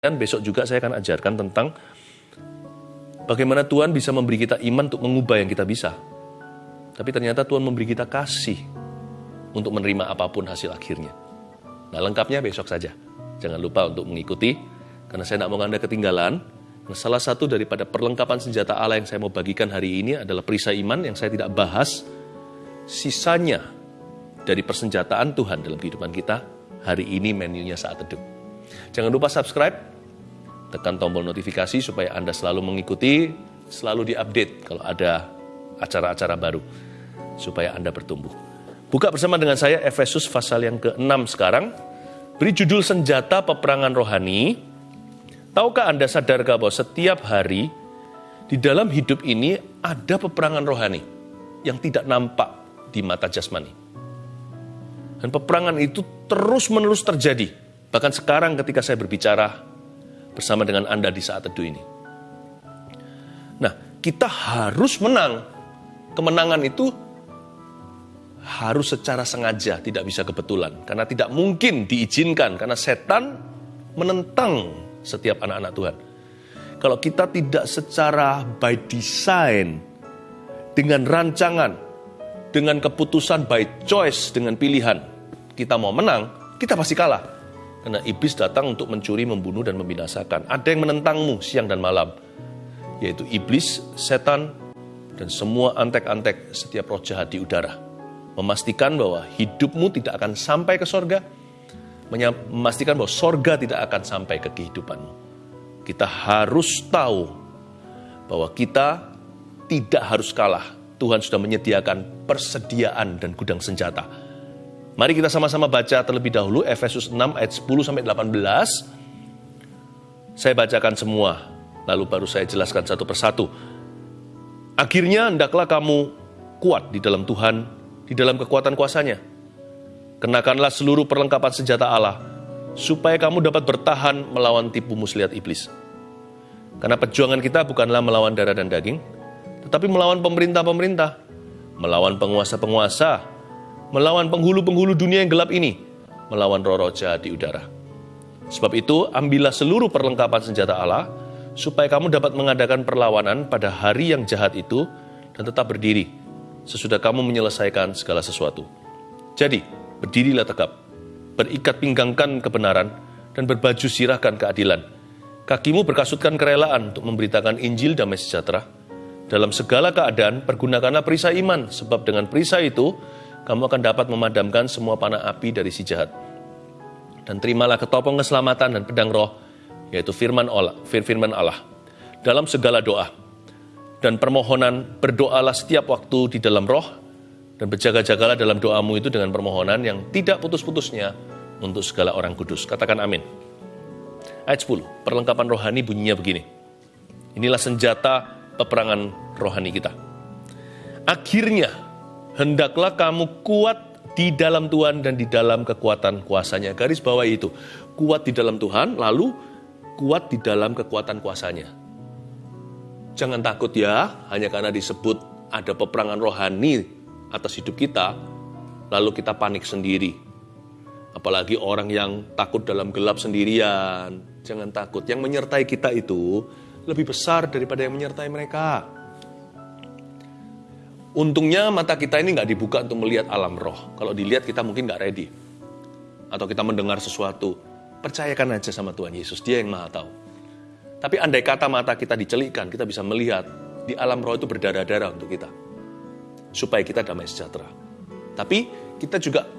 Dan besok juga saya akan ajarkan tentang bagaimana Tuhan bisa memberi kita iman untuk mengubah yang kita bisa. Tapi ternyata Tuhan memberi kita kasih untuk menerima apa pun hasil akhirnya. Nah lengkapnya besok saja. Jangan lupa untuk mengikuti, karena saya tidak mau Anda ketinggalan. Nah, salah satu daripada perlengkapan senjata Allah yang saya mau bagikan hari ini adalah perisai iman yang saya tidak bahas. Sisanya dari persenjataan Tuhan dalam kehidupan kita, hari ini menunya saat teduh. Jangan lupa subscribe, tekan tombol notifikasi supaya Anda selalu mengikuti, selalu diupdate kalau ada acara-acara baru, supaya Anda bertumbuh. Buka bersama dengan saya Efesus pasal yang ke-6 sekarang. Beri judul senjata peperangan rohani. Tahukah Anda sadarkah bahwa setiap hari di dalam hidup ini ada peperangan rohani yang tidak nampak di mata jasmani. Dan peperangan itu terus-menerus terjadi. Bahkan sekarang ketika saya berbicara bersama dengan Anda di saat teduh ini. Nah, kita harus menang. Kemenangan itu harus secara sengaja, tidak bisa kebetulan. Karena tidak mungkin diizinkan, karena setan menentang setiap anak-anak Tuhan. Kalau kita tidak secara by design, dengan rancangan, dengan keputusan by choice, dengan pilihan, kita mau menang, kita pasti kalah. Karena iblis datang untuk mencuri, membunuh, dan membinasakan. Ada yang menentangmu siang dan malam, yaitu iblis, setan, dan semua antek-antek setiap roh jahat di udara. Memastikan bahwa hidupmu tidak akan sampai ke sorga, memastikan bahwa sorga tidak akan sampai ke kehidupanmu. Kita harus tahu bahwa kita tidak harus kalah. Tuhan sudah menyediakan persediaan dan gudang senjata. Mari kita sama-sama baca terlebih dahulu Efesus 6 ayat 10 sampai 18. Saya bacakan semua, lalu baru saya jelaskan satu persatu. Akhirnya hendaklah kamu kuat di dalam Tuhan, di dalam kekuatan kuasanya. Kenakanlah seluruh perlengkapan senjata Allah, supaya kamu dapat bertahan melawan tipu muslihat iblis. Karena perjuangan kita bukanlah melawan darah dan daging, tetapi melawan pemerintah-pemerintah, melawan penguasa-penguasa, melawan penghulu-penghulu dunia yang gelap ini, melawan roh-roh di udara. Sebab itu, ambillah seluruh perlengkapan senjata Allah, supaya kamu dapat mengadakan perlawanan pada hari yang jahat itu dan tetap berdiri, sesudah kamu menyelesaikan segala sesuatu. Jadi, berdirilah tegap, berikat pinggangkan kebenaran, dan berbaju sirahkan keadilan. Kakimu berkasutkan kerelaan untuk memberitakan Injil damai sejahtera, dalam segala keadaan, pergunakanlah perisai iman, sebab dengan perisai itu, kamu akan dapat memadamkan semua panah api dari si jahat. Dan terimalah ketopong keselamatan dan pedang roh, yaitu firman Allah, firman Allah, dalam segala doa. Dan permohonan, berdoalah setiap waktu di dalam roh, dan berjaga-jagalah dalam doamu itu dengan permohonan yang tidak putus-putusnya untuk segala orang kudus. Katakan amin. Ayat 10, perlengkapan rohani bunyinya begini. Inilah senjata peperangan rohani kita. Akhirnya, hendaklah kamu kuat di dalam Tuhan dan di dalam kekuatan kuasanya. Garis bawah itu, kuat di dalam Tuhan, lalu kuat di dalam kekuatan kuasanya. Jangan takut ya, hanya karena disebut ada peperangan rohani atas hidup kita, lalu kita panik sendiri. Apalagi orang yang takut dalam gelap sendirian. Jangan takut, yang menyertai kita itu lebih besar daripada yang menyertai mereka. Untungnya mata kita ini nggak dibuka untuk melihat alam roh. Kalau dilihat kita mungkin nggak ready. Atau kita mendengar sesuatu. Percayakan aja sama Tuhan Yesus, dia yang maha tahu. Tapi andai kata mata kita dicelikkan, kita bisa melihat di alam roh itu berdarah-darah untuk kita. Supaya kita damai sejahtera. Tapi kita juga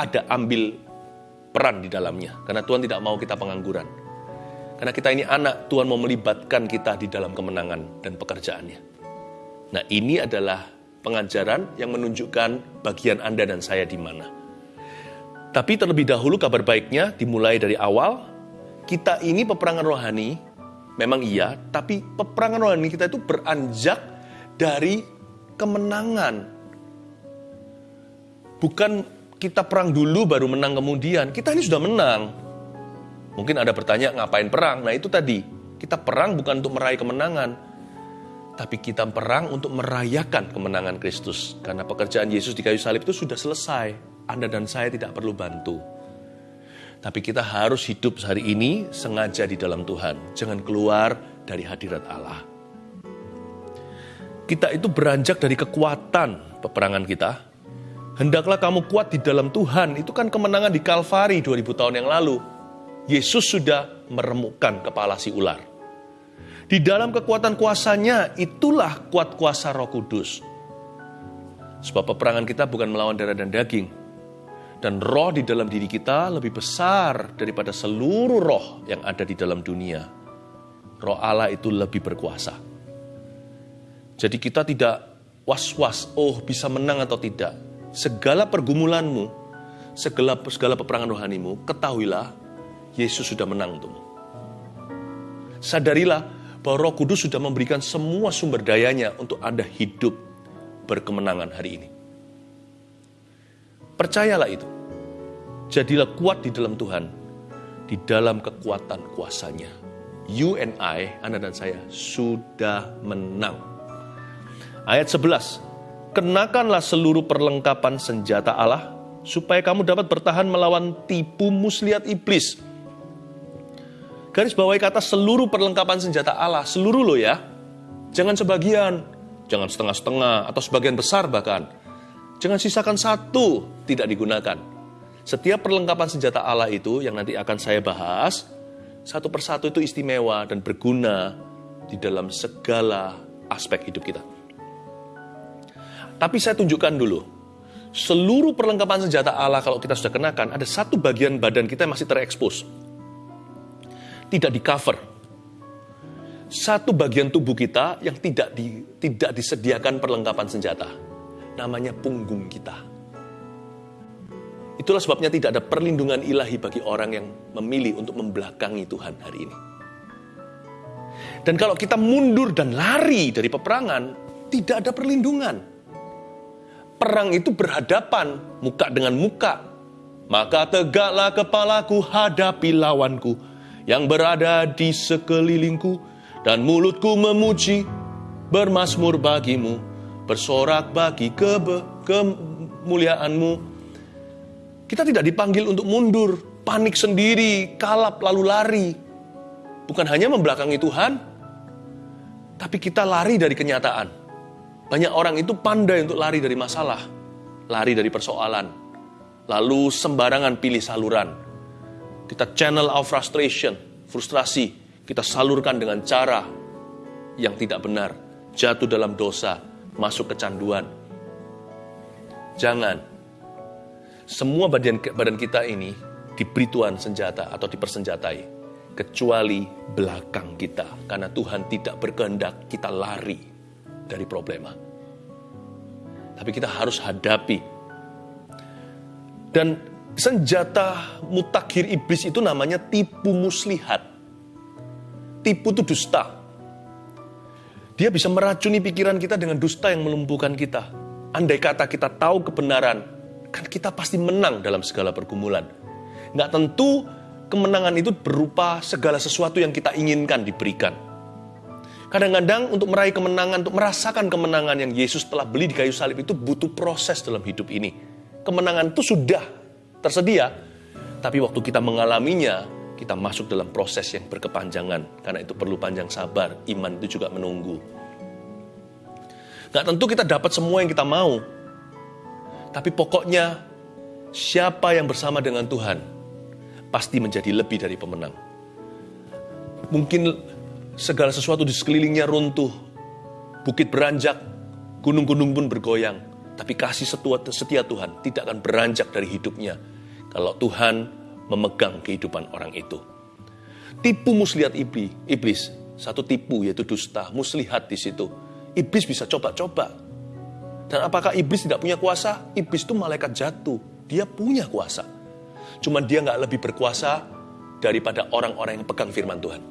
ada ambil peran di dalamnya. Karena Tuhan tidak mau kita pengangguran. Karena kita ini anak, Tuhan mau melibatkan kita di dalam kemenangan dan pekerjaannya. Nah ini adalah pengajaran yang menunjukkan bagian Anda dan saya di mana. Tapi terlebih dahulu kabar baiknya dimulai dari awal, kita ini peperangan rohani, memang iya, tapi peperangan rohani kita itu beranjak dari kemenangan. Bukan kita perang dulu baru menang kemudian, kita ini sudah menang. Mungkin ada bertanya ngapain perang? Nah itu tadi, kita perang bukan untuk meraih kemenangan, tapi kita perang untuk merayakan kemenangan Kristus. Karena pekerjaan Yesus di kayu salib itu sudah selesai. Anda dan saya tidak perlu bantu. Tapi kita harus hidup hari ini sengaja di dalam Tuhan. Jangan keluar dari hadirat Allah. Kita itu beranjak dari kekuatan peperangan kita. Hendaklah kamu kuat di dalam Tuhan. Itu kan kemenangan di Kalvari 2000 tahun yang lalu. Yesus sudah meremukkan kepala si ular. Di dalam kekuatan kuasanya, itulah kuat kuasa roh kudus. Sebab peperangan kita bukan melawan darah dan daging, dan roh di dalam diri kita lebih besar daripada seluruh roh yang ada di dalam dunia. Roh Allah itu lebih berkuasa. Jadi kita tidak was-was, oh bisa menang atau tidak. Segala pergumulanmu, segala segala peperangan rohanimu, ketahuilah Yesus sudah menang untukmu. Sadarilah bahwa Roh Kudus sudah memberikan semua sumber dayanya untuk Anda hidup berkemenangan hari ini. Percayalah itu. Jadilah kuat di dalam Tuhan, di dalam kekuatan kuasanya. You and I, Anda dan saya, sudah menang. Ayat 11, Kenakanlah seluruh perlengkapan senjata Allah, supaya kamu dapat bertahan melawan tipu muslihat iblis. Garis bawahi kata seluruh perlengkapan senjata Allah, seluruh lo ya. Jangan sebagian, jangan setengah-setengah, atau sebagian besar bahkan. Jangan sisakan satu tidak digunakan. Setiap perlengkapan senjata Allah itu yang nanti akan saya bahas, satu persatu itu istimewa dan berguna di dalam segala aspek hidup kita. Tapi saya tunjukkan dulu, seluruh perlengkapan senjata Allah kalau kita sudah kenakan, ada satu bagian badan kita yang masih terekspos. Tidak di cover. Satu bagian tubuh kita yang tidak di, tidak disediakan perlengkapan senjata namanya punggung kita. Itulah sebabnya tidak ada perlindungan ilahi bagi orang yang memilih untuk membelakangi Tuhan hari ini. Dan kalau kita mundur dan lari dari peperangan, tidak ada perlindungan. Perang itu berhadapan, muka dengan muka. Maka tegaklah kepalaku hadapi lawanku yang berada di sekelilingku, dan mulutku memuji, bermasmur bagimu bersorak bagi kebe, kemuliaanmu. Kita tidak dipanggil untuk mundur, panik sendiri, kalap lalu lari. Bukan hanya membelakangi Tuhan, tapi kita lari dari kenyataan. Banyak orang itu pandai untuk lari dari masalah, lari dari persoalan, lalu sembarangan pilih saluran. Kita channel our frustration, frustrasi, kita salurkan dengan cara yang tidak benar, jatuh dalam dosa, masuk kecanduan. Jangan. Semua badan, badan kita ini diberi Tuhan senjata atau dipersenjatai. Kecuali belakang kita. Karena Tuhan tidak berkehendak kita lari dari problema. Tapi kita harus hadapi. Dan senjata mutakhir iblis itu namanya tipu muslihat. Tipu itu dusta. Dia bisa meracuni pikiran kita dengan dusta yang melumpuhkan kita. Andai kata kita tahu kebenaran, kan kita pasti menang dalam segala pergumulan. Nggak tentu kemenangan itu berupa segala sesuatu yang kita inginkan diberikan. Kadang-kadang untuk meraih kemenangan, untuk merasakan kemenangan yang Yesus telah beli di kayu salib itu butuh proses dalam hidup ini. Kemenangan itu sudah tersedia, tapi waktu kita mengalaminya, kita masuk dalam proses yang berkepanjangan. Karena itu perlu panjang sabar, iman itu juga menunggu. Gak tentu kita dapat semua yang kita mau. Tapi pokoknya siapa yang bersama dengan Tuhan pasti menjadi lebih dari pemenang. Mungkin segala sesuatu di sekelilingnya runtuh, bukit beranjak, gunung-gunung pun bergoyang. Tapi kasih setia Tuhan tidak akan beranjak dari hidupnya. Kalau Tuhan memegang kehidupan orang itu. Tipu muslihat iblis, iblis satu tipu yaitu dusta, muslihat di situ. Iblis bisa coba-coba. Dan apakah iblis tidak punya kuasa? Iblis itu malaikat jatuh, dia punya kuasa. Cuma dia nggak lebih berkuasa daripada orang-orang yang pegang firman Tuhan.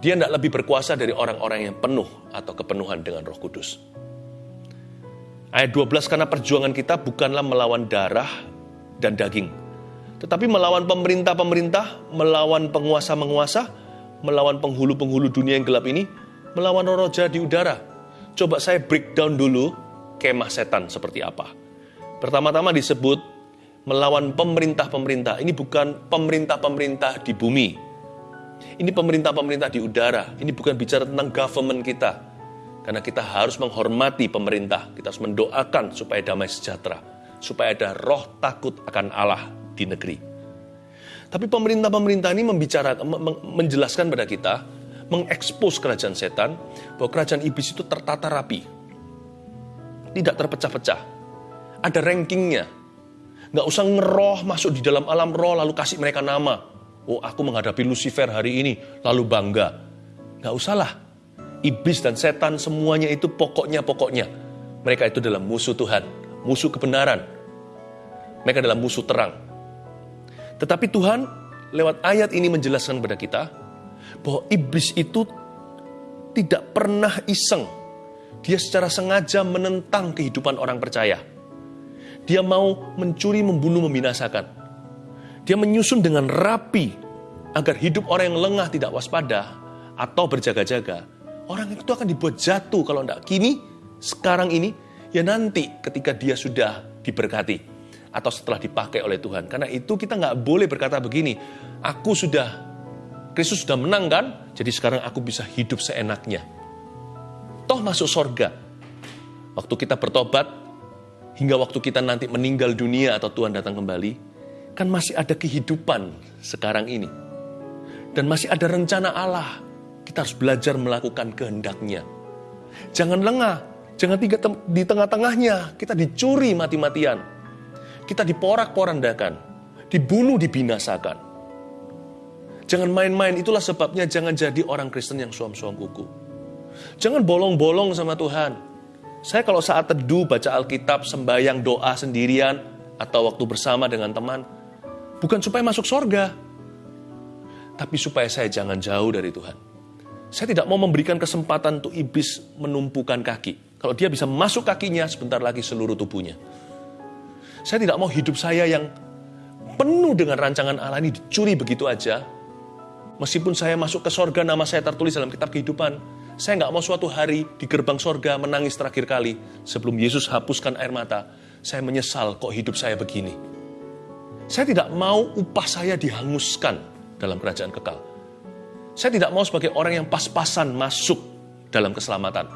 Dia tidak lebih berkuasa dari orang-orang yang penuh atau kepenuhan dengan roh kudus. Ayat 12, karena perjuangan kita bukanlah melawan darah dan daging, tetapi melawan pemerintah-pemerintah, melawan penguasa-penguasa, melawan penghulu-penghulu dunia yang gelap ini, melawan roja di udara. Coba saya breakdown dulu kemah setan seperti apa. Pertama-tama disebut melawan pemerintah-pemerintah. Ini bukan pemerintah-pemerintah di bumi. Ini pemerintah-pemerintah di udara. Ini bukan bicara tentang government kita. Karena kita harus menghormati pemerintah. Kita harus mendoakan supaya damai sejahtera. Supaya ada roh takut akan Allah di negeri. Tapi pemerintah-pemerintah ini membicara, menjelaskan pada kita, mengekspos kerajaan setan, bahwa kerajaan iblis itu tertata rapi. Tidak terpecah-pecah. Ada rankingnya. Nggak usah ngeroh masuk di dalam alam roh lalu kasih mereka nama. Oh aku menghadapi Lucifer hari ini, lalu bangga. Nggak usahlah. Iblis dan setan semuanya itu pokoknya-pokoknya. Mereka itu dalam musuh Tuhan, musuh kebenaran. Mereka dalam musuh terang. Tetapi Tuhan lewat ayat ini menjelaskan kepada kita bahwa iblis itu tidak pernah iseng. Dia secara sengaja menentang kehidupan orang percaya. Dia mau mencuri, membunuh, membinasakan. Dia menyusun dengan rapi agar hidup orang yang lengah tidak waspada atau berjaga-jaga. Orang itu akan dibuat jatuh kalau tidak kini, sekarang ini, ya nanti ketika dia sudah diberkati atau setelah dipakai oleh Tuhan. Karena itu kita nggak boleh berkata begini, aku sudah, Kristus sudah menang kan, jadi sekarang aku bisa hidup seenaknya. Toh masuk sorga. Waktu kita bertobat, hingga waktu kita nanti meninggal dunia atau Tuhan datang kembali, kan masih ada kehidupan sekarang ini. Dan masih ada rencana Allah kita harus belajar melakukan kehendaknya. Jangan lengah, jangan tiga di tengah-tengahnya kita dicuri mati-matian. Kita diporak-porandakan, dibunuh, dibinasakan. Jangan main-main, itulah sebabnya jangan jadi orang Kristen yang suam-suam kuku. Jangan bolong-bolong sama Tuhan. Saya kalau saat teduh, baca Alkitab, sembahyang, doa sendirian, atau waktu bersama dengan teman, bukan supaya masuk sorga, tapi supaya saya jangan jauh dari Tuhan. Saya tidak mau memberikan kesempatan untuk iblis menumpukan kaki. Kalau dia bisa masuk kakinya, sebentar lagi seluruh tubuhnya. Saya tidak mau hidup saya yang penuh dengan rancangan Allah ini dicuri begitu aja. Meskipun saya masuk ke sorga, nama saya tertulis dalam kitab kehidupan. Saya nggak mau suatu hari di gerbang sorga menangis terakhir kali sebelum Yesus hapuskan air mata. Saya menyesal kok hidup saya begini. Saya tidak mau upah saya dihanguskan dalam kerajaan kekal. Saya tidak mau sebagai orang yang pas-pasan masuk dalam keselamatan.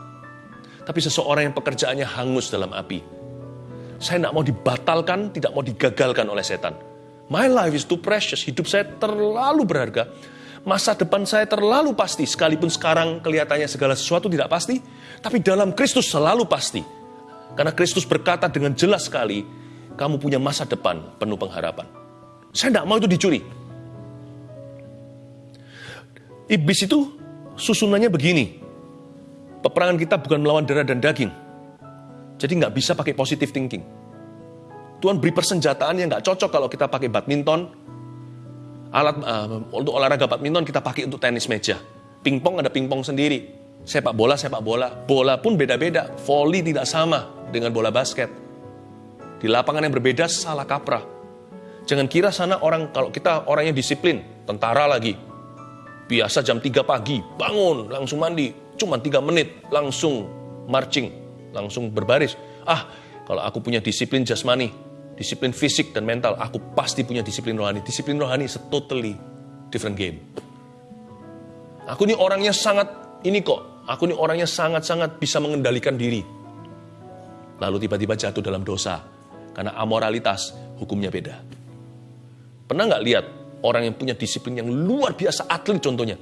Tapi seseorang yang pekerjaannya hangus dalam api. Saya tidak mau dibatalkan, tidak mau digagalkan oleh setan. My life is too precious. Hidup saya terlalu berharga. Masa depan saya terlalu pasti. Sekalipun sekarang kelihatannya segala sesuatu tidak pasti. Tapi dalam Kristus selalu pasti. Karena Kristus berkata dengan jelas sekali, kamu punya masa depan penuh pengharapan. Saya tidak mau itu dicuri. Iblis itu susunannya begini. Peperangan kita bukan melawan darah dan daging. Jadi nggak bisa pakai positive thinking. Tuhan beri persenjataan yang nggak cocok kalau kita pakai badminton. Alat uh, untuk olahraga badminton kita pakai untuk tenis meja. Pingpong ada pingpong sendiri. Sepak bola, sepak bola. Bola pun beda-beda. Volley tidak sama dengan bola basket. Di lapangan yang berbeda salah kaprah. Jangan kira sana orang kalau kita orangnya disiplin, tentara lagi, Biasa jam 3 pagi, bangun, langsung mandi. Cuma 3 menit, langsung marching, langsung berbaris. Ah, kalau aku punya disiplin jasmani, disiplin fisik dan mental, aku pasti punya disiplin rohani. Disiplin rohani is totally different game. Aku ini orangnya sangat, ini kok, aku ini orangnya sangat-sangat bisa mengendalikan diri. Lalu tiba-tiba jatuh dalam dosa. Karena amoralitas, hukumnya beda. Pernah nggak lihat Orang yang punya disiplin yang luar biasa, atlet contohnya.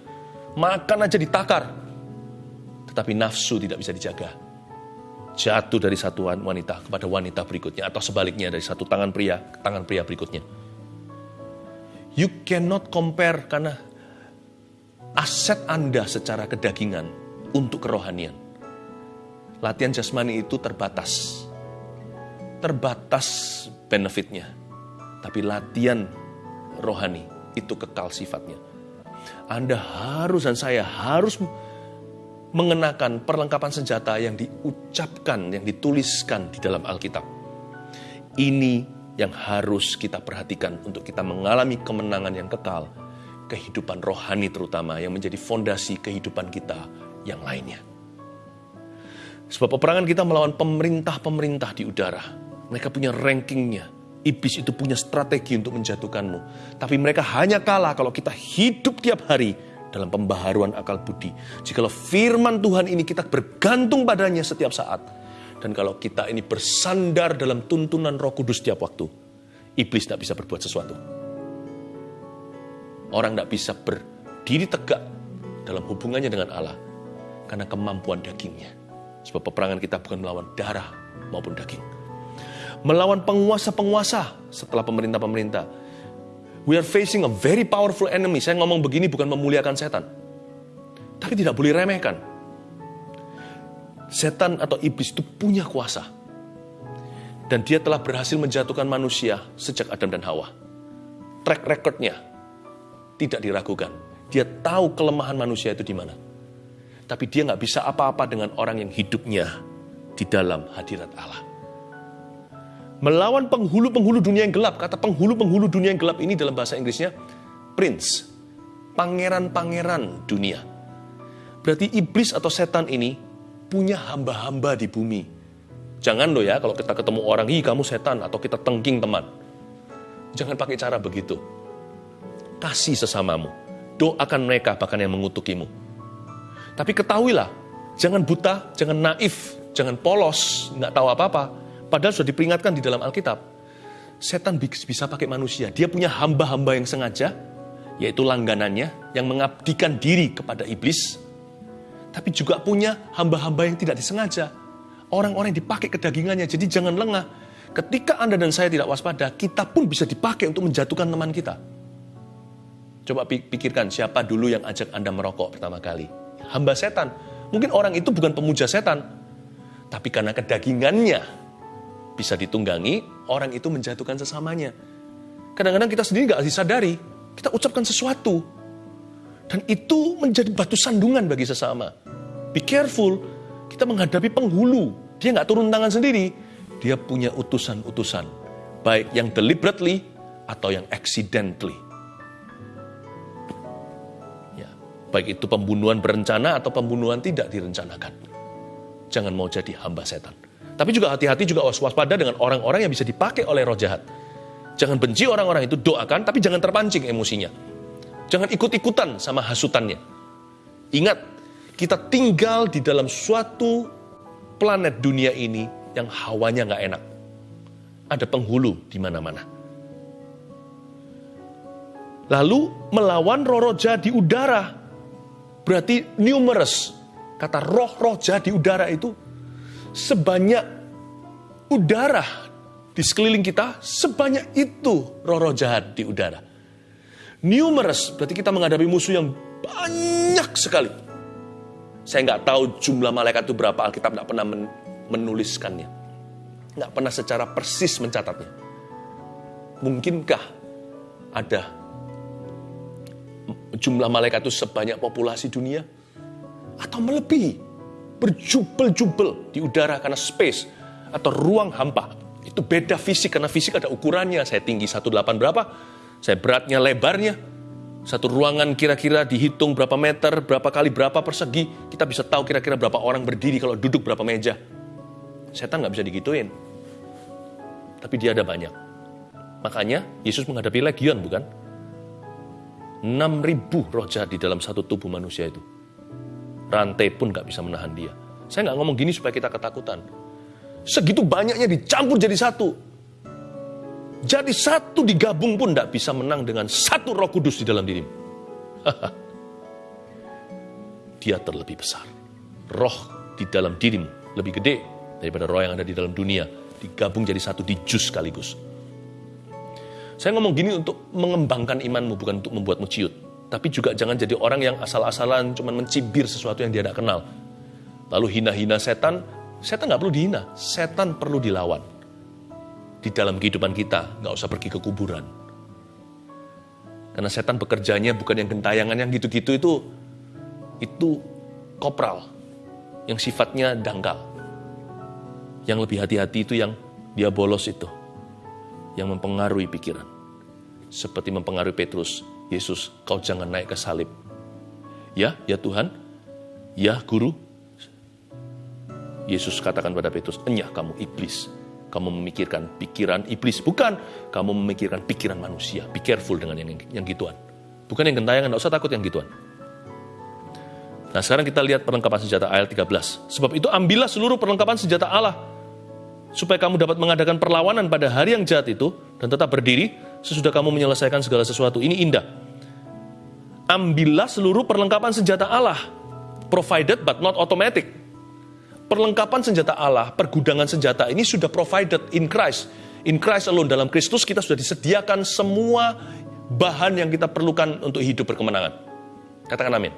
Makan aja ditakar. Tetapi nafsu tidak bisa dijaga. Jatuh dari satu wanita kepada wanita berikutnya. Atau sebaliknya dari satu tangan pria ke tangan pria berikutnya. You cannot compare karena aset Anda secara kedagingan untuk kerohanian. Latihan jasmani itu terbatas. Terbatas benefitnya. Tapi latihan rohani, itu kekal sifatnya. Anda harus dan saya harus mengenakan perlengkapan senjata yang diucapkan, yang dituliskan di dalam Alkitab. Ini yang harus kita perhatikan untuk kita mengalami kemenangan yang kekal, kehidupan rohani terutama yang menjadi fondasi kehidupan kita yang lainnya. Sebab peperangan kita melawan pemerintah-pemerintah di udara. Mereka punya rankingnya. Iblis itu punya strategi untuk menjatuhkanmu. Tapi mereka hanya kalah kalau kita hidup tiap hari dalam pembaharuan akal budi. Jikalau firman Tuhan ini kita bergantung padanya setiap saat. Dan kalau kita ini bersandar dalam tuntunan roh kudus setiap waktu. Iblis tidak bisa berbuat sesuatu. Orang tidak bisa berdiri tegak dalam hubungannya dengan Allah. Karena kemampuan dagingnya. Sebab peperangan kita bukan melawan darah maupun daging melawan penguasa-penguasa setelah pemerintah-pemerintah. We are facing a very powerful enemy. Saya ngomong begini bukan memuliakan setan. Tapi tidak boleh remehkan. Setan atau iblis itu punya kuasa. Dan dia telah berhasil menjatuhkan manusia sejak Adam dan Hawa. Track recordnya tidak diragukan. Dia tahu kelemahan manusia itu di mana. Tapi dia nggak bisa apa-apa dengan orang yang hidupnya di dalam hadirat Allah melawan penghulu-penghulu dunia yang gelap. Kata penghulu-penghulu dunia yang gelap ini dalam bahasa Inggrisnya prince, pangeran-pangeran dunia. Berarti iblis atau setan ini punya hamba-hamba di bumi. Jangan loh ya kalau kita ketemu orang, ih kamu setan atau kita tengking teman. Jangan pakai cara begitu. Kasih sesamamu. Doakan mereka bahkan yang mengutukimu. Tapi ketahuilah, jangan buta, jangan naif, jangan polos, nggak tahu apa-apa Padahal sudah diperingatkan di dalam Alkitab. Setan bisa pakai manusia. Dia punya hamba-hamba yang sengaja, yaitu langganannya, yang mengabdikan diri kepada iblis. Tapi juga punya hamba-hamba yang tidak disengaja. Orang-orang yang dipakai kedagingannya. Jadi jangan lengah. Ketika Anda dan saya tidak waspada, kita pun bisa dipakai untuk menjatuhkan teman kita. Coba pikirkan siapa dulu yang ajak Anda merokok pertama kali. Hamba setan. Mungkin orang itu bukan pemuja setan. Tapi karena kedagingannya, bisa ditunggangi, orang itu menjatuhkan sesamanya. Kadang-kadang kita sendiri nggak disadari, kita ucapkan sesuatu. Dan itu menjadi batu sandungan bagi sesama. Be careful, kita menghadapi penghulu. Dia nggak turun tangan sendiri, dia punya utusan-utusan. Baik yang deliberately atau yang accidentally. Ya, baik itu pembunuhan berencana atau pembunuhan tidak direncanakan. Jangan mau jadi hamba setan. Tapi juga hati-hati juga waspada dengan orang-orang yang bisa dipakai oleh roh jahat. Jangan benci orang-orang itu, doakan, tapi jangan terpancing emosinya. Jangan ikut-ikutan sama hasutannya. Ingat, kita tinggal di dalam suatu planet dunia ini yang hawanya nggak enak. Ada penghulu di mana-mana. Lalu melawan roh-roh jahat di udara. Berarti numerous. Kata roh-roh jahat di udara itu sebanyak udara di sekeliling kita, sebanyak itu roh-roh jahat di udara. Numerous, berarti kita menghadapi musuh yang banyak sekali. Saya nggak tahu jumlah malaikat itu berapa, Alkitab nggak pernah menuliskannya. Nggak pernah secara persis mencatatnya. Mungkinkah ada jumlah malaikat itu sebanyak populasi dunia? Atau melebihi? Berjubel-jubel di udara karena space atau ruang hampa. Itu beda fisik karena fisik ada ukurannya. Saya tinggi 18 berapa, saya beratnya lebarnya. Satu ruangan kira-kira dihitung berapa meter, berapa kali berapa persegi. Kita bisa tahu kira-kira berapa orang berdiri kalau duduk berapa meja. Setan nggak bisa digituin. Tapi dia ada banyak. Makanya Yesus menghadapi legion bukan? 6.000 roh jahat di dalam satu tubuh manusia itu rantai pun nggak bisa menahan dia. Saya nggak ngomong gini supaya kita ketakutan. Segitu banyaknya dicampur jadi satu. Jadi satu digabung pun nggak bisa menang dengan satu roh kudus di dalam dirimu. dia terlebih besar. Roh di dalam dirimu lebih gede daripada roh yang ada di dalam dunia. Digabung jadi satu di jus sekaligus. Saya ngomong gini untuk mengembangkan imanmu, bukan untuk membuatmu ciut. Tapi juga jangan jadi orang yang asal-asalan cuman mencibir sesuatu yang dia tidak kenal. Lalu hina-hina setan, setan nggak perlu dihina, setan perlu dilawan. Di dalam kehidupan kita, nggak usah pergi ke kuburan. Karena setan bekerjanya bukan yang gentayangan yang gitu-gitu itu, itu kopral, yang sifatnya dangkal. Yang lebih hati-hati itu yang dia bolos itu, yang mempengaruhi pikiran. Seperti mempengaruhi Petrus, Yesus, kau jangan naik ke salib. Ya, ya Tuhan. Ya, guru. Yesus katakan pada Petrus, enyah kamu iblis. kamu memikirkan pikiran iblis. Bukan, kamu memikirkan pikiran manusia. Be careful dengan yang, yang gituan. Bukan yang gentayangan, tidak usah takut yang gituan. Nah sekarang kita lihat perlengkapan senjata ayat 13. Sebab itu ambillah seluruh perlengkapan senjata Allah. Supaya kamu dapat mengadakan perlawanan pada hari yang jahat itu. Dan tetap berdiri sesudah kamu menyelesaikan segala sesuatu. Ini indah. Ambillah seluruh perlengkapan senjata Allah. Provided but not automatic perlengkapan senjata Allah, pergudangan senjata ini sudah provided in Christ. In Christ alone, dalam Kristus kita sudah disediakan semua bahan yang kita perlukan untuk hidup berkemenangan. Katakan amin.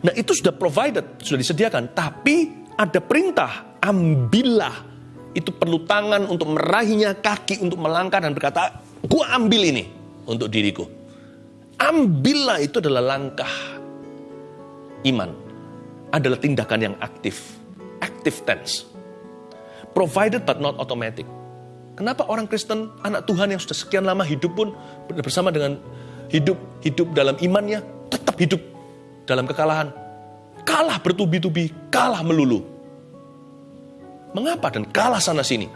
Nah itu sudah provided, sudah disediakan. Tapi ada perintah, ambillah. Itu perlu tangan untuk merahinya, kaki untuk melangkah dan berkata, gua ambil ini untuk diriku. Ambillah itu adalah langkah iman adalah tindakan yang aktif. Active tense. Provided but not automatic. Kenapa orang Kristen, anak Tuhan yang sudah sekian lama hidup pun bersama dengan hidup hidup dalam imannya, tetap hidup dalam kekalahan. Kalah bertubi-tubi, kalah melulu. Mengapa dan kalah sana sini?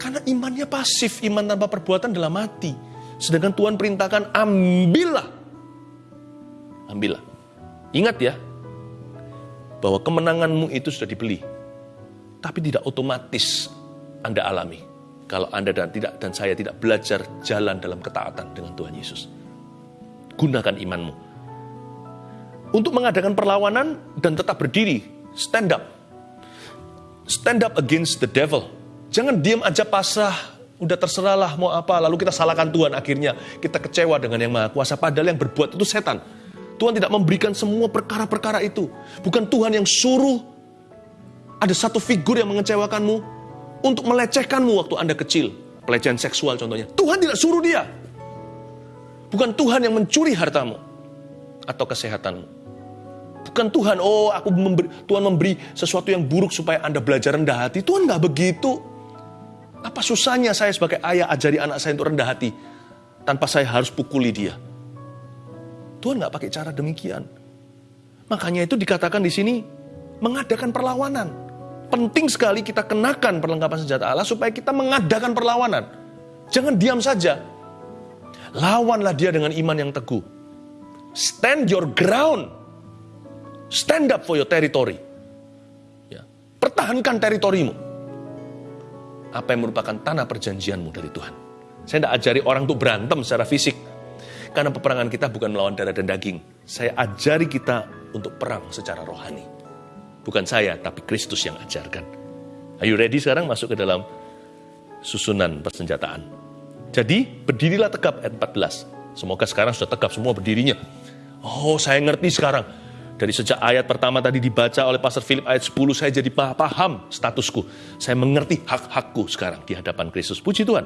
Karena imannya pasif, iman tanpa perbuatan adalah mati. Sedangkan Tuhan perintahkan, ambillah. Ambillah. Ingat ya, bahwa kemenanganmu itu sudah dibeli. Tapi tidak otomatis Anda alami. Kalau Anda dan tidak dan saya tidak belajar jalan dalam ketaatan dengan Tuhan Yesus. Gunakan imanmu. Untuk mengadakan perlawanan dan tetap berdiri, stand up. Stand up against the devil. Jangan diam aja pasrah, udah terserahlah mau apa, lalu kita salahkan Tuhan akhirnya kita kecewa dengan yang maha kuasa, padahal yang berbuat itu setan. Tuhan tidak memberikan semua perkara-perkara itu. Bukan Tuhan yang suruh ada satu figur yang mengecewakanmu untuk melecehkanmu waktu Anda kecil. Pelecehan seksual contohnya. Tuhan tidak suruh dia. Bukan Tuhan yang mencuri hartamu atau kesehatanmu. Bukan Tuhan, oh aku memberi, Tuhan memberi sesuatu yang buruk supaya Anda belajar rendah hati. Tuhan nggak begitu. Apa susahnya saya sebagai ayah ajari anak saya untuk rendah hati tanpa saya harus pukuli dia? Tuhan nggak pakai cara demikian. Makanya itu dikatakan di sini mengadakan perlawanan. Penting sekali kita kenakan perlengkapan senjata Allah supaya kita mengadakan perlawanan. Jangan diam saja. Lawanlah dia dengan iman yang teguh. Stand your ground. Stand up for your territory. Ya. Pertahankan teritorimu. Apa yang merupakan tanah perjanjianmu dari Tuhan. Saya tidak ajari orang untuk berantem secara fisik. Karena peperangan kita bukan melawan darah dan daging. Saya ajari kita untuk perang secara rohani. Bukan saya, tapi Kristus yang ajarkan. Are you ready sekarang masuk ke dalam susunan persenjataan? Jadi berdirilah tegap ayat 14. Semoga sekarang sudah tegap semua berdirinya. Oh saya ngerti sekarang. Dari sejak ayat pertama tadi dibaca oleh Pastor Philip ayat 10 saya jadi paham statusku. Saya mengerti hak-hakku sekarang di hadapan Kristus. Puji Tuhan.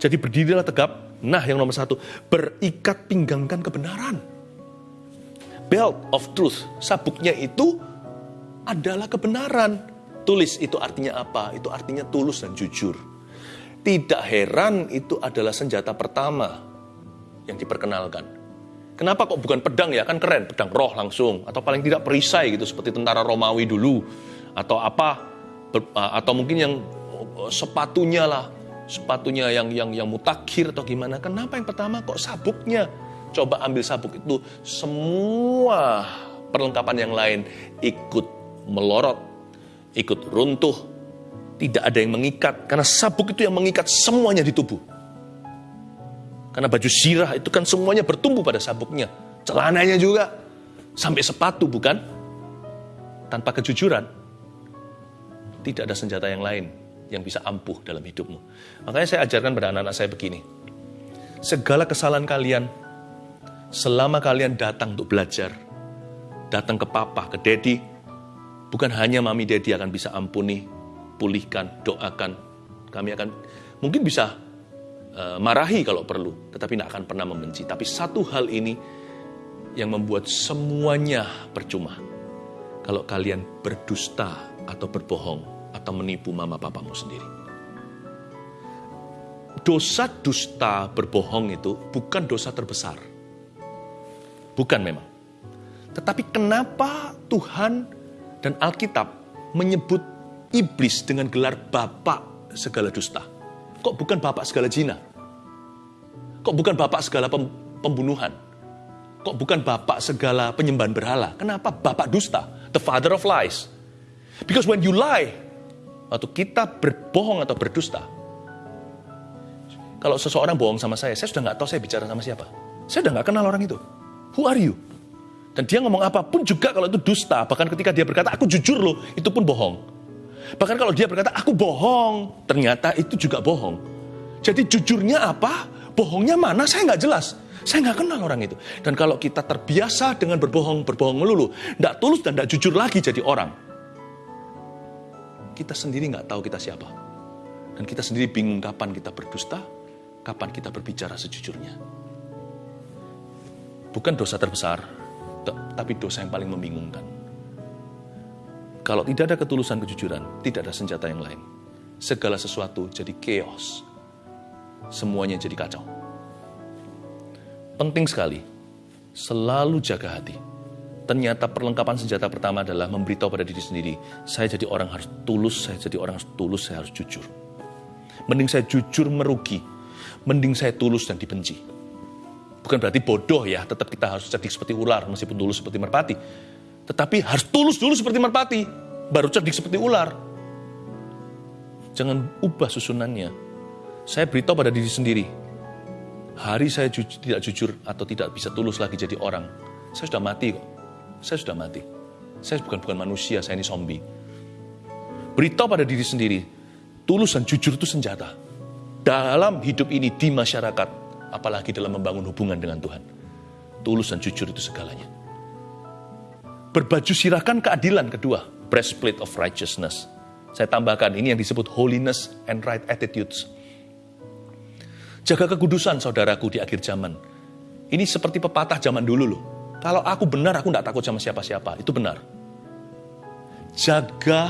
Jadi berdirilah tegap. Nah yang nomor satu, berikat pinggangkan kebenaran. Belt of truth, sabuknya itu adalah kebenaran. Tulis itu artinya apa? Itu artinya tulus dan jujur. Tidak heran itu adalah senjata pertama yang diperkenalkan. Kenapa kok bukan pedang ya? Kan keren, pedang roh langsung. Atau paling tidak perisai gitu, seperti tentara Romawi dulu. Atau apa, atau mungkin yang sepatunya lah, sepatunya yang yang yang mutakhir atau gimana. Kenapa yang pertama kok sabuknya? Coba ambil sabuk itu semua perlengkapan yang lain ikut melorot, ikut runtuh. Tidak ada yang mengikat karena sabuk itu yang mengikat semuanya di tubuh. Karena baju sirah itu kan semuanya bertumbuh pada sabuknya. Celananya juga sampai sepatu bukan? Tanpa kejujuran tidak ada senjata yang lain yang bisa ampuh dalam hidupmu. Makanya saya ajarkan pada anak-anak saya begini. Segala kesalahan kalian, selama kalian datang untuk belajar, datang ke papa, ke daddy, bukan hanya mami daddy akan bisa ampuni, pulihkan, doakan. Kami akan mungkin bisa uh, marahi kalau perlu, tetapi tidak akan pernah membenci. Tapi satu hal ini yang membuat semuanya percuma. Kalau kalian berdusta atau berbohong, atau menipu mama papamu sendiri. Dosa dusta berbohong itu bukan dosa terbesar. Bukan memang. Tetapi kenapa Tuhan dan Alkitab menyebut iblis dengan gelar bapak segala dusta? Kok bukan bapak segala zina? Kok bukan bapak segala pem pembunuhan? Kok bukan bapak segala penyembahan berhala? Kenapa bapak dusta? The father of lies. Because when you lie, waktu kita berbohong atau berdusta, kalau seseorang bohong sama saya, saya sudah nggak tahu saya bicara sama siapa. Saya sudah nggak kenal orang itu. Who are you? Dan dia ngomong apa pun juga kalau itu dusta. Bahkan ketika dia berkata, aku jujur loh, itu pun bohong. Bahkan kalau dia berkata, aku bohong, ternyata itu juga bohong. Jadi jujurnya apa? Bohongnya mana? Saya nggak jelas. Saya nggak kenal orang itu. Dan kalau kita terbiasa dengan berbohong, berbohong melulu, nggak tulus dan nggak jujur lagi jadi orang, kita sendiri nggak tahu kita siapa. Dan kita sendiri bingung kapan kita berdusta, kapan kita berbicara sejujurnya. Bukan dosa terbesar, tapi dosa yang paling membingungkan. Kalau tidak ada ketulusan kejujuran, tidak ada senjata yang lain. Segala sesuatu jadi chaos. Semuanya jadi kacau. Penting sekali, selalu jaga hati. Ternyata perlengkapan senjata pertama adalah memberitahu pada diri sendiri, saya jadi orang harus tulus, saya jadi orang harus tulus, saya harus jujur. Mending saya jujur merugi, mending saya tulus dan dibenci. Bukan berarti bodoh ya, tetap kita harus cerdik seperti ular, meskipun tulus seperti merpati. Tetapi harus tulus dulu seperti merpati, baru cerdik seperti ular. Jangan ubah susunannya. Saya beritahu pada diri sendiri, hari saya ju tidak jujur atau tidak bisa tulus lagi jadi orang, saya sudah mati kok. Saya sudah mati. Saya bukan bukan manusia, saya ini zombie. Beritahu pada diri sendiri, tulus dan jujur itu senjata. Dalam hidup ini di masyarakat, apalagi dalam membangun hubungan dengan Tuhan. Tulus dan jujur itu segalanya. Berbaju sirahkan keadilan kedua, breastplate of righteousness. Saya tambahkan ini yang disebut holiness and right attitudes. Jaga kekudusan saudaraku di akhir zaman. Ini seperti pepatah zaman dulu loh. Kalau aku benar, aku tidak takut sama siapa-siapa. Itu benar. Jaga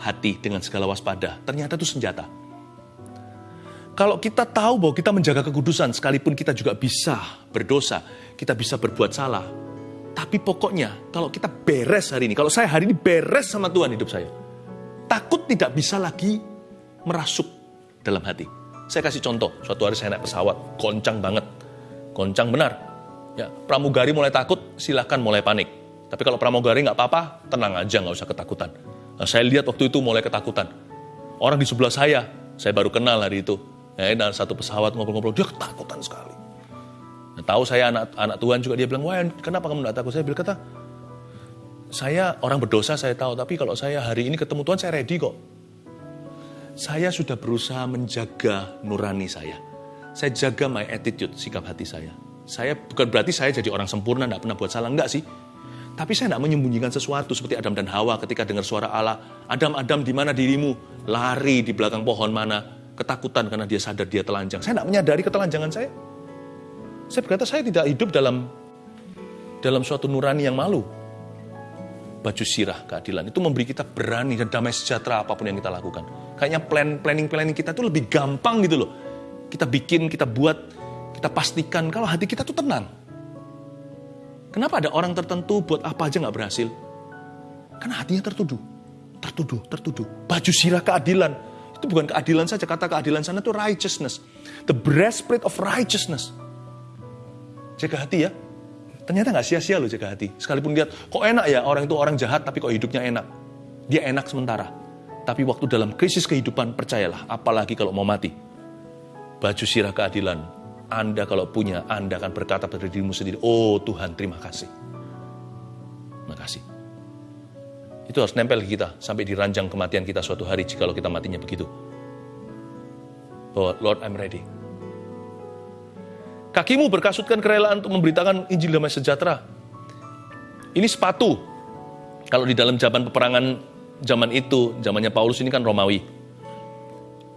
hati dengan segala waspada. Ternyata itu senjata. Kalau kita tahu bahwa kita menjaga kekudusan, sekalipun kita juga bisa berdosa, kita bisa berbuat salah. Tapi pokoknya, kalau kita beres hari ini, kalau saya hari ini beres sama Tuhan hidup saya, takut tidak bisa lagi merasuk dalam hati. Saya kasih contoh, suatu hari saya naik pesawat, goncang banget. Goncang benar. Ya, pramugari mulai takut, silahkan mulai panik. Tapi kalau pramugari nggak apa-apa, tenang aja, nggak usah ketakutan. Nah, saya lihat waktu itu mulai ketakutan. Orang di sebelah saya, saya baru kenal hari itu Ya, dan satu pesawat ngobrol-ngobrol, dia ketakutan sekali. Nah, tahu saya anak anak Tuhan juga dia bilang, wah kenapa kamu tidak takut? Saya bilang kata, saya orang berdosa saya tahu, tapi kalau saya hari ini ketemu Tuhan saya ready kok. Saya sudah berusaha menjaga nurani saya. Saya jaga my attitude, sikap hati saya. Saya bukan berarti saya jadi orang sempurna, tidak pernah buat salah, enggak sih. Tapi saya tidak menyembunyikan sesuatu seperti Adam dan Hawa ketika dengar suara Allah. Adam, Adam, di mana dirimu? Lari di belakang pohon mana? ketakutan karena dia sadar dia telanjang. Saya tidak menyadari ketelanjangan saya. Saya berkata saya tidak hidup dalam dalam suatu nurani yang malu. Baju sirah keadilan itu memberi kita berani dan damai sejahtera apa pun yang kita lakukan. Kayaknya plan planning planning kita itu lebih gampang gitu loh. Kita bikin, kita buat, kita pastikan kalau hati kita tuh tenang. Kenapa ada orang tertentu buat apa aja nggak berhasil? Karena hatinya tertuduh, tertuduh, tertuduh. Baju sirah keadilan, itu bukan keadilan saja, kata keadilan sana itu righteousness. The breastplate of righteousness. Jaga hati ya. Ternyata nggak sia-sia loh jaga hati. Sekalipun lihat, kok enak ya orang itu orang jahat tapi kok hidupnya enak. Dia enak sementara. Tapi waktu dalam krisis kehidupan, percayalah, apalagi kalau mau mati. Baju sirah keadilan, Anda kalau punya, Anda akan berkata pada dirimu sendiri, oh Tuhan terima kasih. Terima kasih. Itu harus nempel ke kita sampai di ranjang kematian kita suatu hari jika kita matinya begitu. Bahwa Lord I'm ready. Kakimu berkasutkan kerelaan untuk memberitakan Injil damai sejahtera. Ini sepatu. Kalau di dalam zaman peperangan zaman itu, zamannya Paulus ini kan Romawi.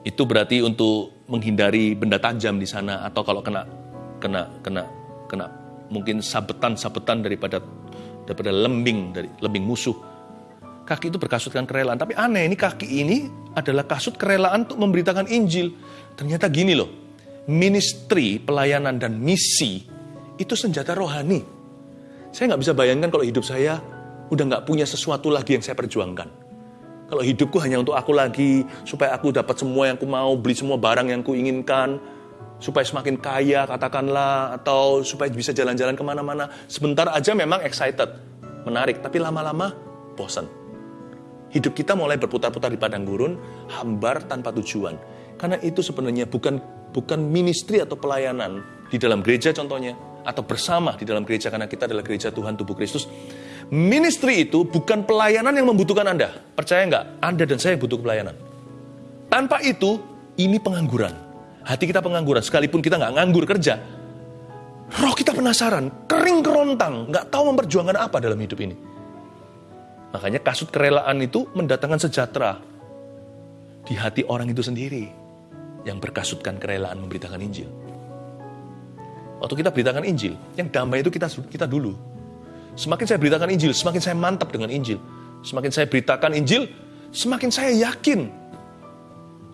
Itu berarti untuk menghindari benda tajam di sana atau kalau kena kena kena kena mungkin sabetan-sabetan daripada daripada lembing dari lembing musuh kaki itu berkasutkan kerelaan. Tapi aneh, ini kaki ini adalah kasut kerelaan untuk memberitakan Injil. Ternyata gini loh, ministry, pelayanan, dan misi itu senjata rohani. Saya nggak bisa bayangkan kalau hidup saya udah nggak punya sesuatu lagi yang saya perjuangkan. Kalau hidupku hanya untuk aku lagi, supaya aku dapat semua yang aku mau, beli semua barang yang aku inginkan, supaya semakin kaya katakanlah, atau supaya bisa jalan-jalan ke mana-mana. Sebentar aja memang excited, menarik, tapi lama-lama bosan. Hidup kita mulai berputar-putar di padang gurun, hambar tanpa tujuan. Karena itu sebenarnya bukan bukan ministry atau pelayanan di dalam gereja contohnya, atau bersama di dalam gereja karena kita adalah gereja Tuhan tubuh Kristus. Ministry itu bukan pelayanan yang membutuhkan Anda. Percaya nggak? Anda dan saya butuh pelayanan. Tanpa itu, ini pengangguran. Hati kita pengangguran, sekalipun kita nggak nganggur kerja. Roh kita penasaran, kering kerontang, nggak tahu memperjuangkan apa dalam hidup ini. Makanya kasut kerelaan itu mendatangkan sejahtera di hati orang itu sendiri yang berkasutkan kerelaan memberitakan Injil. Waktu kita beritakan Injil, yang damai itu kita kita dulu. Semakin saya beritakan Injil, semakin saya mantap dengan Injil. Semakin saya beritakan Injil, semakin saya yakin.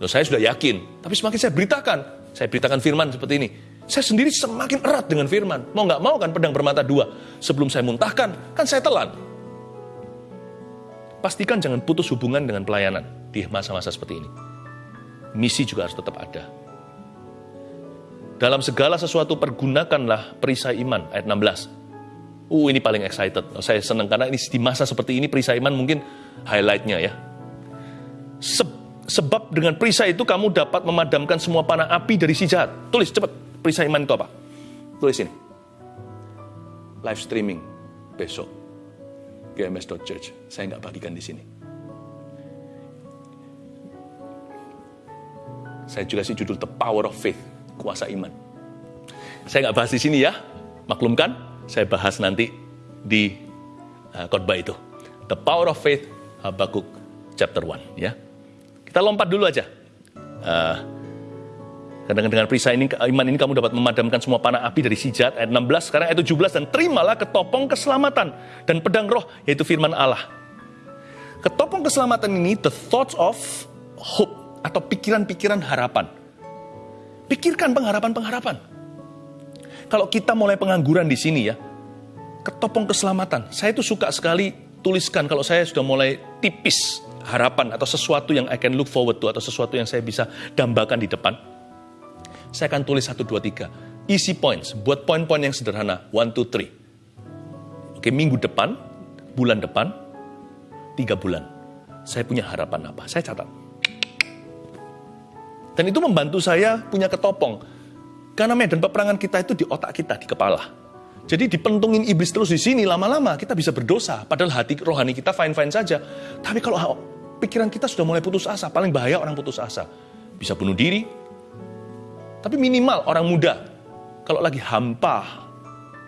Loh, saya sudah yakin, tapi semakin saya beritakan, saya beritakan firman seperti ini. Saya sendiri semakin erat dengan firman. Mau nggak mau kan pedang bermata dua. Sebelum saya muntahkan, kan saya telan. Pastikan jangan putus hubungan dengan pelayanan di masa-masa seperti ini. Misi juga harus tetap ada. Dalam segala sesuatu pergunakanlah perisai iman, ayat 16. Uh, ini paling excited. Saya senang karena ini di masa seperti ini perisai iman mungkin highlightnya ya. Se sebab dengan perisai itu kamu dapat memadamkan semua panah api dari si jahat. Tulis cepat, perisai iman itu apa? Tulis ini. Live streaming besok. GMS.church. Saya nggak bagikan di sini. Saya juga sih judul The Power of Faith kuasa iman. Saya nggak bahas di sini ya, maklumkan. Saya bahas nanti di uh, khotbah itu. The Power of Faith, Habakuk chapter 1 ya. Kita lompat dulu aja. Uh, dengan, dengan perisai ini, iman ini kamu dapat memadamkan semua panah api dari sijat, ayat 16, sekarang ayat 17, dan terimalah ketopong keselamatan dan pedang roh, yaitu firman Allah. Ketopong keselamatan ini, the thoughts of hope, atau pikiran-pikiran harapan. Pikirkan pengharapan-pengharapan. Kalau kita mulai pengangguran di sini ya, ketopong keselamatan. Saya itu suka sekali tuliskan kalau saya sudah mulai tipis harapan atau sesuatu yang I can look forward to atau sesuatu yang saya bisa dambakan di depan. Saya akan tulis 1, 2, 3. Easy points, buat poin-poin yang sederhana. 1, 2, 3. Oke, minggu depan, bulan depan, tiga bulan. Saya punya harapan apa? Saya catat. Dan itu membantu saya punya ketopong. Karena medan peperangan kita itu di otak kita, di kepala. Jadi dipentungin iblis terus di sini, lama-lama kita bisa berdosa. Padahal hati rohani kita fine-fine saja. Tapi kalau pikiran kita sudah mulai putus asa, paling bahaya orang putus asa. Bisa bunuh diri. Tapi minimal orang muda, kalau lagi hampa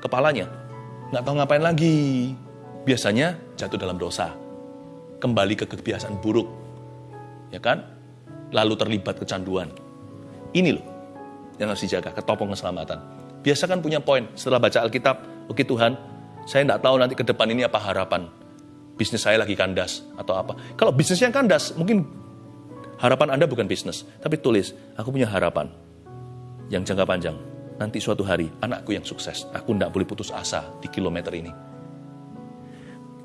kepalanya, nggak tahu ngapain lagi. Biasanya jatuh dalam dosa. Kembali ke kebiasaan buruk. Ya kan? lalu terlibat kecanduan. Ini loh yang harus dijaga, ketopong keselamatan. Biasa kan punya poin setelah baca Alkitab, oke Tuhan, saya tidak tahu nanti ke depan ini apa harapan. Bisnis saya lagi kandas atau apa. Kalau bisnisnya kandas, mungkin harapan Anda bukan bisnis, tapi tulis, aku punya harapan yang jangka panjang. Nanti suatu hari anakku yang sukses, aku tidak boleh putus asa di kilometer ini.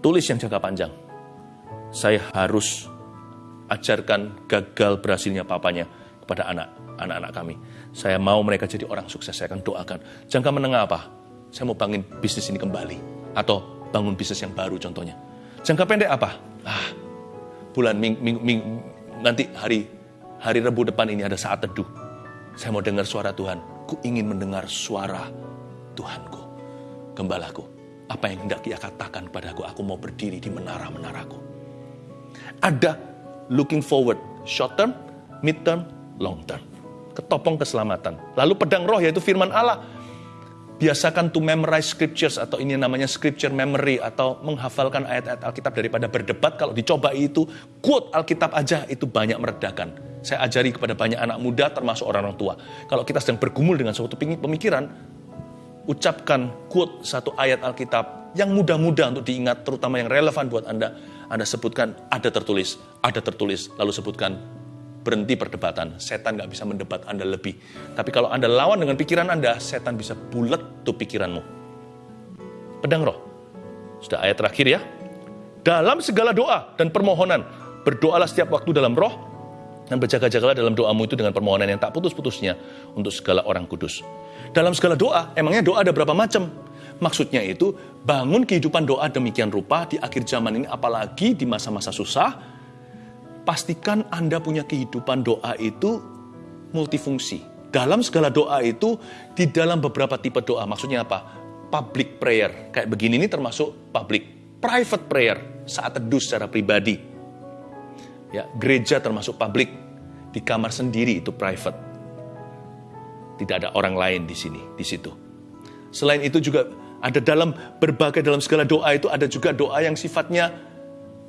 Tulis yang jangka panjang. Saya harus ajarkan gagal berhasilnya papanya kepada anak anak-anak kami. Saya mau mereka jadi orang sukses, saya akan doakan. Jangka menengah apa? Saya mau bangun bisnis ini kembali. Atau bangun bisnis yang baru contohnya. Jangka pendek apa? Ah, bulan ming, ming, ming, nanti hari hari Rebu depan ini ada saat teduh. Saya mau dengar suara Tuhan. Ku ingin mendengar suara Tuhanku, gembalaku. Apa yang hendak ia katakan padaku, aku mau berdiri di menara-menaraku. Ada looking forward, short term, mid term, long term. Ketopong keselamatan. Lalu pedang roh yaitu firman Allah. Biasakan to memorize scriptures atau ini namanya scripture memory atau menghafalkan ayat-ayat Alkitab daripada berdebat. Kalau dicoba itu, quote Alkitab aja itu banyak meredakan. Saya ajari kepada banyak anak muda termasuk orang-orang tua. Kalau kita sedang bergumul dengan suatu pemikiran, ucapkan quote satu ayat Alkitab yang mudah-mudah untuk diingat, terutama yang relevan buat Anda anda sebutkan ada tertulis, ada tertulis, lalu sebutkan berhenti perdebatan. Setan nggak bisa mendebat Anda lebih. Tapi kalau Anda lawan dengan pikiran Anda, setan bisa bulat tuh pikiranmu. Pedang roh. Sudah ayat terakhir ya. Dalam segala doa dan permohonan, Berdoalah setiap waktu dalam roh, dan berjaga-jagalah dalam doamu itu dengan permohonan yang tak putus-putusnya untuk segala orang kudus. Dalam segala doa, emangnya doa ada berapa macam? Maksudnya itu, bangun kehidupan doa demikian rupa di akhir zaman ini, apalagi di masa-masa susah, pastikan Anda punya kehidupan doa itu multifungsi. Dalam segala doa itu, di dalam beberapa tipe doa, maksudnya apa? Public prayer, kayak begini ini termasuk public. Private prayer, saat teduh secara pribadi Ya, gereja termasuk publik, di kamar sendiri itu private. Tidak ada orang lain di sini, di situ. Selain itu juga ada dalam berbagai dalam segala doa itu ada juga doa yang sifatnya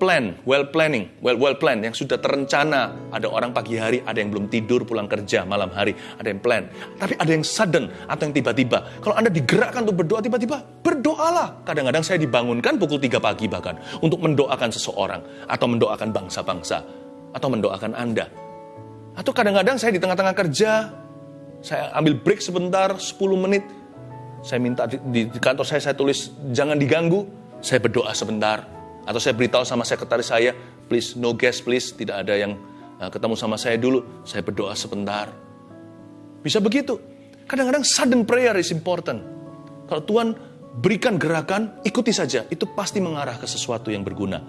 plan, well planning, well well plan yang sudah terencana. Ada orang pagi hari, ada yang belum tidur pulang kerja malam hari, ada yang plan. Tapi ada yang sudden atau yang tiba-tiba. Kalau Anda digerakkan untuk berdoa tiba-tiba, berdoalah. Kadang-kadang saya dibangunkan pukul 3 pagi bahkan untuk mendoakan seseorang atau mendoakan bangsa-bangsa atau mendoakan Anda. Atau kadang-kadang saya di tengah-tengah kerja, saya ambil break sebentar, 10 menit, saya minta di, di kantor saya, saya tulis, jangan diganggu, saya berdoa sebentar. Atau saya beritahu sama sekretaris saya, please, no guest please, tidak ada yang uh, ketemu sama saya dulu, saya berdoa sebentar. Bisa begitu. Kadang-kadang sudden prayer is important. Kalau Tuhan berikan gerakan, ikuti saja. Itu pasti mengarah ke sesuatu yang berguna.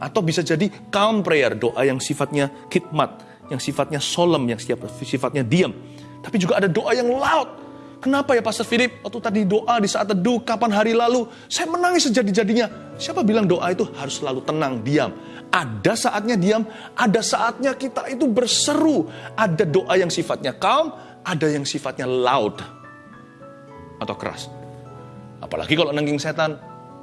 Atau bisa jadi calm prayer, doa yang sifatnya khidmat, yang sifatnya solemn, yang sifatnya diam. Tapi juga ada doa yang loud. Kenapa ya Pastor Philip? Waktu tadi doa di saat teduh, kapan hari lalu, saya menangis sejadi-jadinya. Siapa bilang doa itu harus selalu tenang, diam. Ada saatnya diam, ada saatnya kita itu berseru. Ada doa yang sifatnya calm, ada yang sifatnya loud atau keras. Apalagi kalau nengking setan.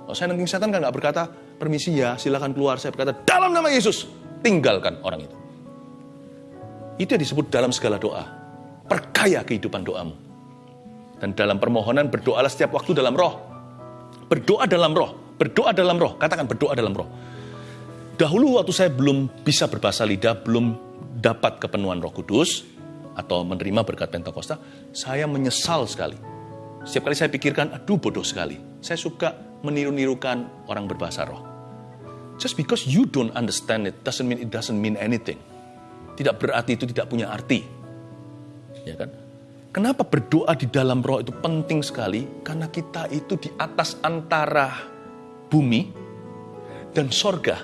Kalau saya nengking setan kan nggak berkata, permisi ya, silakan keluar. Saya berkata, dalam nama Yesus, tinggalkan orang itu. Itu yang disebut dalam segala doa. Perkaya kehidupan doamu. Dan dalam permohonan berdoalah setiap waktu dalam roh. Berdoa dalam roh. Berdoa dalam roh. Katakan berdoa dalam roh. Dahulu waktu saya belum bisa berbahasa lidah, belum dapat kepenuhan roh kudus, atau menerima berkat Pentakosta, saya menyesal sekali. Setiap kali saya pikirkan, aduh bodoh sekali. Saya suka meniru-nirukan orang berbahasa roh. Just because you don't understand it doesn't mean it doesn't mean anything. Tidak berarti itu tidak punya arti. Ya kan? Kenapa berdoa di dalam roh itu penting sekali? Karena kita itu di atas antara bumi dan sorga.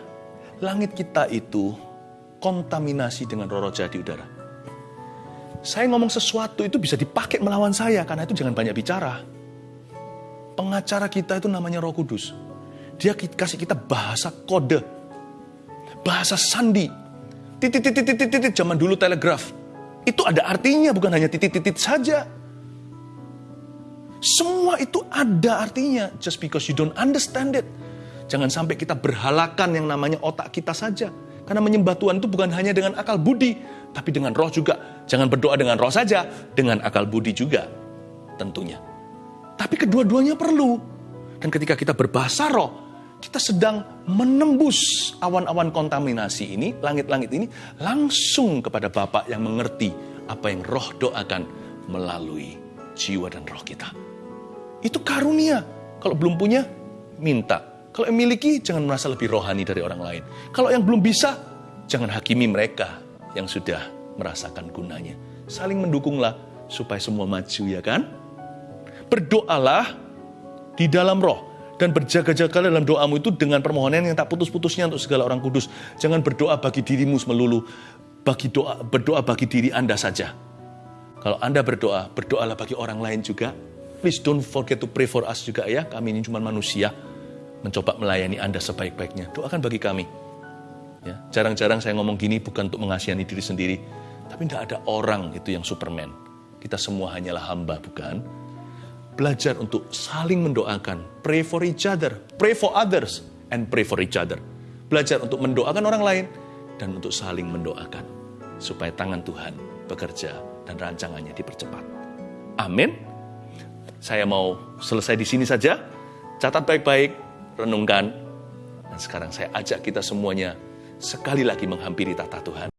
Langit kita itu kontaminasi dengan roh-roh jahat di udara. Saya ngomong sesuatu itu bisa dipakai melawan saya, karena itu jangan banyak bicara pengacara kita itu namanya Roh Kudus. Dia kasih kita bahasa kode, bahasa sandi. Titit zaman dulu telegraf. Itu ada artinya bukan hanya titit saja. Semua itu ada artinya just because you don't understand it. Jangan sampai kita berhalakan yang namanya otak kita saja. Karena menyembah Tuhan itu bukan hanya dengan akal budi, tapi dengan roh juga. Jangan berdoa dengan roh saja, dengan akal budi juga tentunya. Tapi kedua-duanya perlu. Dan ketika kita berbahasa roh, kita sedang menembus awan-awan kontaminasi ini, langit-langit ini, langsung kepada Bapak yang mengerti apa yang roh doakan melalui jiwa dan roh kita. Itu karunia. Kalau belum punya, minta. Kalau yang miliki, jangan merasa lebih rohani dari orang lain. Kalau yang belum bisa, jangan hakimi mereka yang sudah merasakan gunanya. Saling mendukunglah supaya semua maju ya kan? berdoalah di dalam roh dan berjaga-jaga dalam doamu itu dengan permohonan yang tak putus-putusnya untuk segala orang kudus. Jangan berdoa bagi dirimu melulu, bagi doa berdoa bagi diri Anda saja. Kalau Anda berdoa, berdoalah bagi orang lain juga. Please don't forget to pray for us juga ya. Kami ini cuma manusia, mencoba melayani Anda sebaik-baiknya. Doakan bagi kami. Ya, jarang-jarang saya ngomong gini bukan untuk mengasihani diri sendiri, tapi tidak ada orang itu yang superman. Kita semua hanyalah hamba, bukan? Belajar untuk saling mendoakan. Pray for each other, pray for others, and pray for each other. Belajar untuk mendoakan orang lain dan untuk saling mendoakan. Supaya tangan Tuhan bekerja dan rancangannya dipercepat. Amin. Saya mau selesai di sini saja. Catat baik-baik, renungkan. Dan sekarang saya ajak kita semuanya sekali lagi menghampiri tata Tuhan.